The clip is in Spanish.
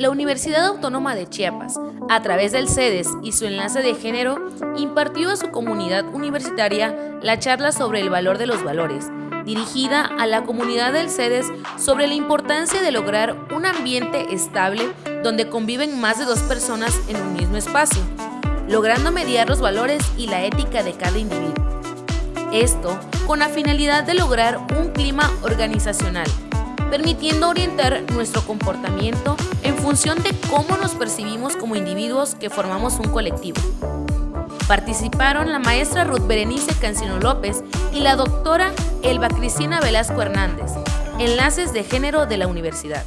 La Universidad Autónoma de Chiapas, a través del CEDES y su enlace de género, impartió a su comunidad universitaria la charla sobre el valor de los valores, dirigida a la comunidad del CEDES sobre la importancia de lograr un ambiente estable donde conviven más de dos personas en un mismo espacio, logrando mediar los valores y la ética de cada individuo. Esto con la finalidad de lograr un clima organizacional permitiendo orientar nuestro comportamiento en función de cómo nos percibimos como individuos que formamos un colectivo. Participaron la maestra Ruth Berenice Cancino López y la doctora Elba Cristina Velasco Hernández, enlaces de género de la universidad.